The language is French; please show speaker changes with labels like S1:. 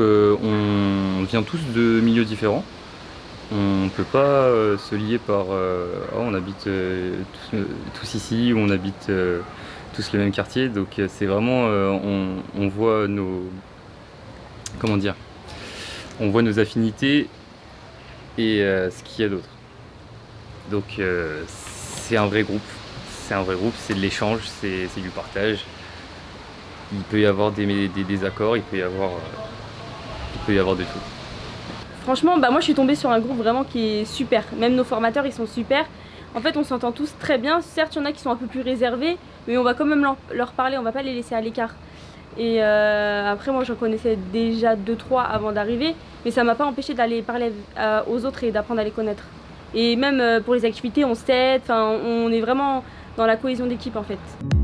S1: qu'on vient tous de milieux différents. On ne peut pas se lier par oh, on habite tous, ici ou on habite tous le même quartier. Donc c'est vraiment on, on, voit nos comment dire on voit nos affinités et ce qu'il y a d'autre. Donc c'est un vrai groupe, c'est un vrai groupe, c'est de l'échange, c'est du partage. Il peut y avoir des, désaccords, il peut y avoir, euh, il peut y avoir de tout.
S2: Franchement, bah moi je suis tombée sur un groupe vraiment qui est super. Même nos formateurs, ils sont super. En fait, on s'entend tous très bien. Certes, il y en a qui sont un peu plus réservés, mais on va quand même leur parler, on va pas les laisser à l'écart. Et euh, après, moi, j'en connaissais déjà 2-3 avant d'arriver, mais ça m'a pas empêché d'aller parler euh, aux autres et d'apprendre à les connaître. Et même pour les activités, on s'aide, on est vraiment dans la cohésion d'équipe en fait.